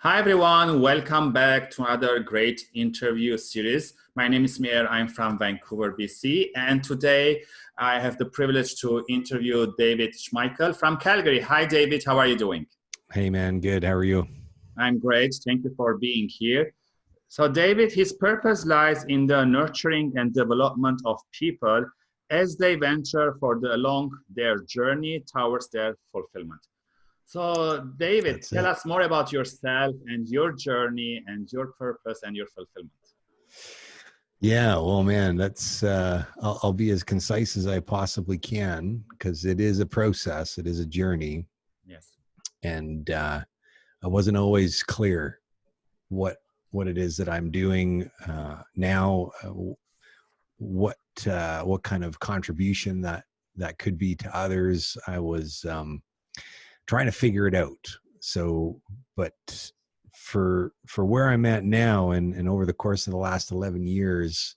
Hi everyone, welcome back to another great interview series. My name is Mir, I'm from Vancouver, BC, and today I have the privilege to interview David Schmeichel from Calgary. Hi David, how are you doing? Hey man, good, how are you? I'm great, thank you for being here. So David, his purpose lies in the nurturing and development of people as they venture for the, along their journey towards their fulfillment. So, David, That's tell it. us more about yourself and your journey and your purpose and your fulfillment. Yeah, well, man, that's uh, I'll, I'll be as concise as I possibly can because it is a process, it is a journey. Yes, and uh, I wasn't always clear what what it is that I'm doing uh, now, uh, what uh, what kind of contribution that that could be to others. I was um, trying to figure it out. So, but for for where I'm at now, and and over the course of the last 11 years,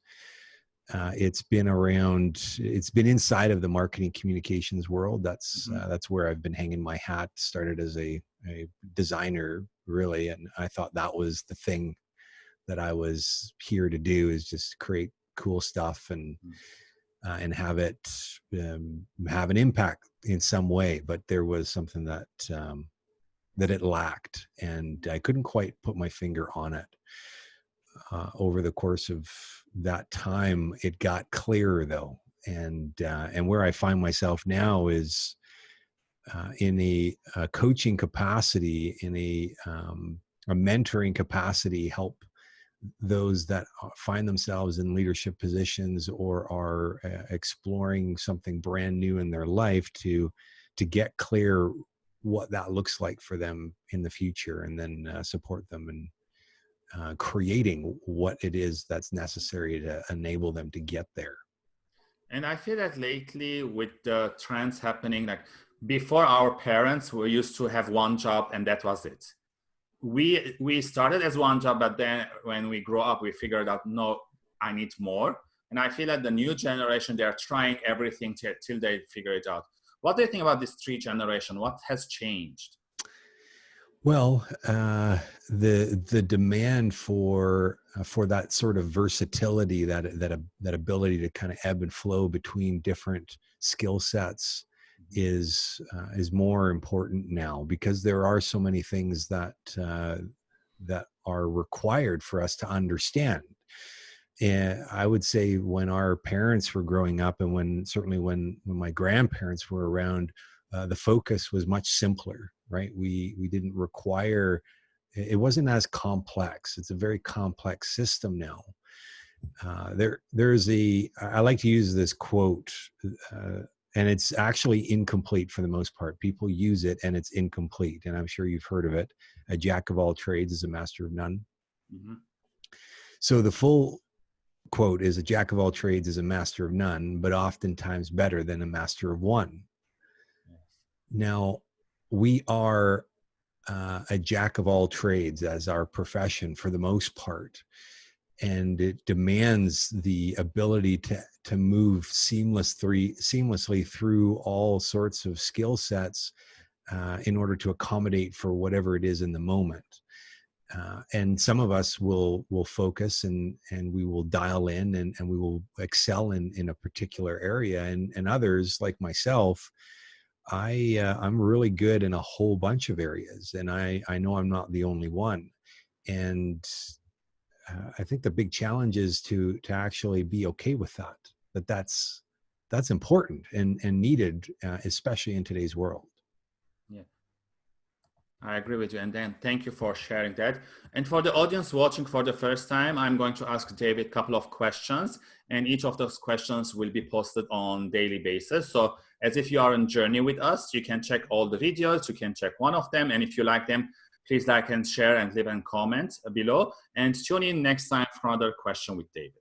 uh, it's been around. It's been inside of the marketing communications world. That's mm-hmm. uh, that's where I've been hanging my hat. Started as a a designer, really, and I thought that was the thing that I was here to do is just create cool stuff and. Mm-hmm uh, and have it um, have an impact in some way. But there was something that um, that it lacked, and I couldn't quite put my finger on it. Uh, over the course of that time, it got clearer though, and uh, and where I find myself now is uh, in a, a, coaching capacity, in a um, a mentoring capacity, help those that find themselves in leadership positions or are uh, exploring something brand new in their life to to get clear what that looks like for them in the future and then uh, support them in uh, creating what it is that's necessary to enable them to get there. And i feel that lately with the trends happening like before our parents we used to have one job and that was it we we started as one job but then when we grow up we figured out no i need more. And i feel that the new generation they're trying everything till, till they figure it out. What do you think about this three generation? What has changed? Well uh, the the demand for uh, for that sort of versatility that that that ability to kind of ebb and flow between different skill sets is uh, is more important now because there are so many things that uh, that are required for us to understand. And I would say when our parents were growing up, and when certainly when when my grandparents were around, uh, the focus was much simpler. Right? We we didn't require. It wasn't as complex. It's a very complex system now. Uh, there, there's a. I like to use this quote uh, and it's actually incomplete for the most part. People use it and it's incomplete. And I'm sure you've heard of it. A jack of all trades is a master of none. Mm-hmm. So the full quote is a jack of all trades is a master of none, but oftentimes better than a master of one. Yes. Now, we are uh, a jack of all trades as our profession for the most part and it demands the ability to to move seamless three, seamlessly through all sorts of skill sets uh, in order to accommodate for whatever it is in the moment. Uh, and some of us will will focus and and we will dial in and, and we will excel in in a particular area and and others like myself i uh, i'm really good in a whole bunch of areas and i i know i'm not the only one and uh, I think the big challenge is to to actually be okay with that. That that's that's important and and needed, uh, especially in today's world. Yeah, I agree with you. And then thank you for sharing that. And for the audience watching for the first time, I'm going to ask David a couple of questions, and each of those questions will be posted on daily basis. So as if you are on journey with us, you can check all the videos. You can check one of them, and if you like them, Please like and share and leave a comment below and tune in next time for another question with David.